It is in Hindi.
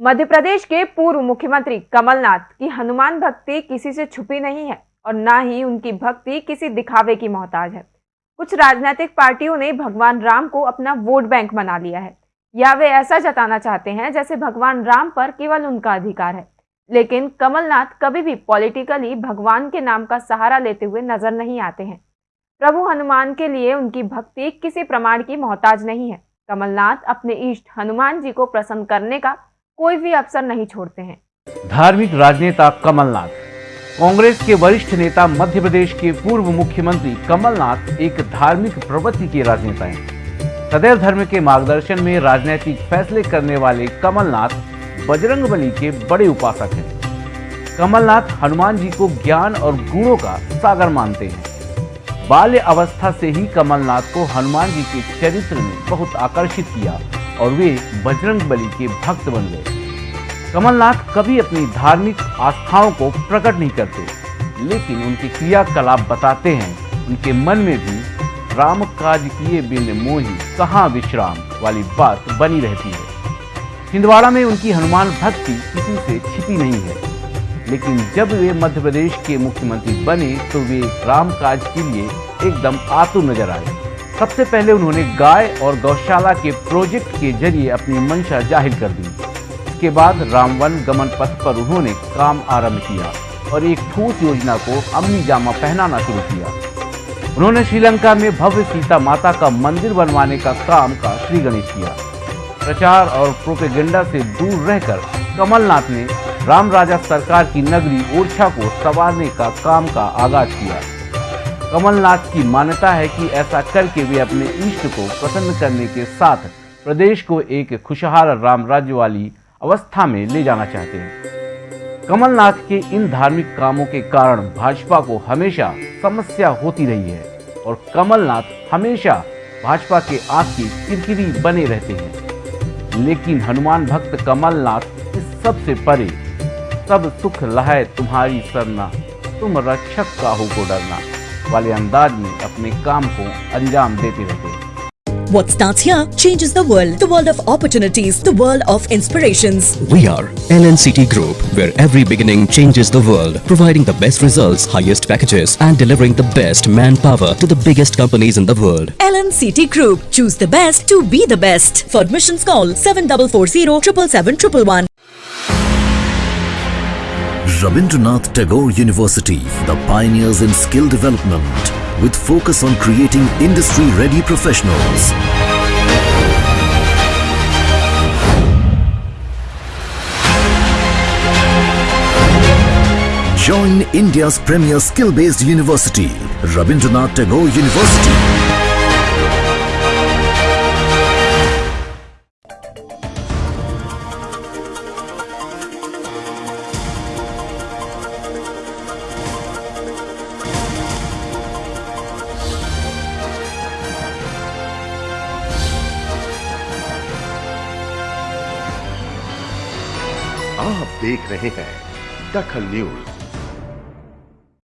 मध्य प्रदेश के पूर्व मुख्यमंत्री कमलनाथ की हनुमान भक्ति किसी से छुपी नहीं है और ना ही उनकी भक्ति किसी दिखावे की मोहताज है। कुछ राजनीतिक पार्टियों ने भगवान राम को अपना वोट बैंक बना लिया है। या वे ऐसा जताना चाहते हैं जैसे भगवान राम पर केवल उनका अधिकार है। लेकिन कमलनाथ कभी भी पॉलिटिकली भगवान के नाम का सहारा लेते हुए नज़र नहीं आते हैं। प्रभु हनुमान के लिए उनकी भक्ति किसी प्रमाण की मोहताज नहीं है। कमलनाथ अपने इष्ट हनुमान जी को प्रसन्न करने का कोई भी अवसर नहीं छोड़ते हैं। धार्मिक राजनेता कमलनाथ। कांग्रेस के वरिष्ठ नेता मध्य प्रदेश के पूर्व मुख्यमंत्री कमलनाथ एक धार्मिक प्रवृत्ति के राजनेता हैं। सदैव धर्म के मार्गदर्शन में राजनीतिक फैसले करने वाले कमलनाथ बजरंग बली के बड़े उपासक हैं। कमलनाथ हनुमान जी को ज्ञान और गुणों का सागर मानते हैं। बाल्य अवस्था से ही कमलनाथ को हनुमान जी के चरित्र ने बहुत आकर्षित किया। और वे बजरंग बली के भक्त बन गए। कमलनाथ कभी अपनी धार्मिक आस्थाओं को प्रकट नहीं करते, लेकिन उनके क्रियाकलाप बताते हैं। उनके मन में भी राम काज किए बिन मोही कहाँ विश्राम वाली बात बनी रहती है। छिंदवाड़ा में उनकी हनुमान भक्ति किसी से छिपी नहीं है। लेकिन जब वे मध्य प्रदेश के मुख्यमंत्री बने तो वे राम काज के लिए एकदम आतुर नज़र आए। सबसे पहले उन्होंने गाय और गौशाला के प्रोजेक्ट के ज़रिए अपनी मंशा ज़ाहिर कर दी। इसके बाद रामवन गमन पथ पर उन्होंने काम आरंभ किया और एक ठोस योजना को अमनी जामा पहनाना शुरू किया। उन्होंने श्रीलंका में भव्य सीता माता का मंदिर बनवाने का काम का श्री गणेश किया। प्रचार और प्रोपेगेंडा से दूर रहकर कमलनाथ ने राम राजा सरकार की नगरी ओरछा को संवारने का काम का आगाज़ किया। कमलनाथ की मान्यता है कि ऐसा करके वे अपने इष्ट को प्रसन्न करने के साथ प्रदेश को एक खुशहाल राम राज्य वाली अवस्था में ले जाना चाहते हैं। कमलनाथ के इन धार्मिक कामों के कारण भाजपा को हमेशा समस्या होती रही है और कमलनाथ हमेशा भाजपा के आँख की किरकिरी बने रहते हैं। लेकिन हनुमान भक्त कमलनाथ इस सबसे परे, सब सुख लहाय तुम्हारी सरना, तुम रक्षक का हो को डरना। वाले अंदाज में अपने काम को अंजाम देते रहते What starts here changes the world. The world of opportunities. The world of inspirations. We are LNCT Group, where every beginning changes the world, providing the best results, highest packages, and delivering the best manpower to the biggest companies in the world. LNCT Group. Choose the best to be the best. For admissions, call 7440 777 Rabindranath Tagore University, the pioneers in skill development with focus on creating industry-ready professionals. Join India's premier skill-based university, Rabindranath Tagore University. आप देख रहे हैं दखल न्यूज़।